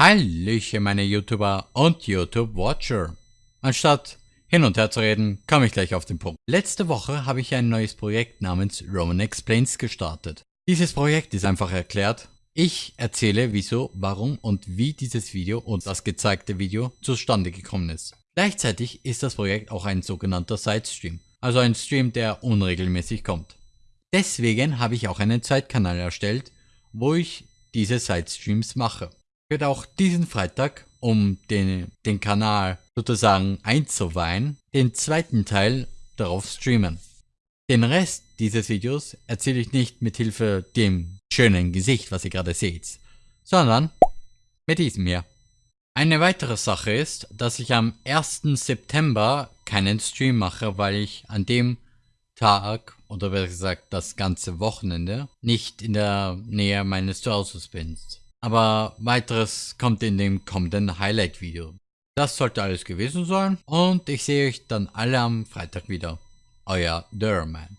Hallöchen meine YouTuber und YouTube-Watcher. Anstatt hin und her zu reden, komme ich gleich auf den Punkt. Letzte Woche habe ich ein neues Projekt namens Roman Explains gestartet. Dieses Projekt ist einfach erklärt. Ich erzähle wieso, warum und wie dieses Video und das gezeigte Video zustande gekommen ist. Gleichzeitig ist das Projekt auch ein sogenannter Sidestream, also ein Stream, der unregelmäßig kommt. Deswegen habe ich auch einen Zeitkanal erstellt, wo ich diese Sidestreams mache wird auch diesen Freitag, um den, den Kanal sozusagen einzuweihen, den zweiten Teil darauf streamen. Den Rest dieses Videos erzähle ich nicht mit Hilfe dem schönen Gesicht, was ihr gerade seht, sondern mit diesem hier. Eine weitere Sache ist, dass ich am 1. September keinen Stream mache, weil ich an dem Tag, oder besser gesagt das ganze Wochenende, nicht in der Nähe meines Zuhauses bin. Aber weiteres kommt in dem kommenden Highlight-Video. Das sollte alles gewesen sein und ich sehe euch dann alle am Freitag wieder. Euer Durman.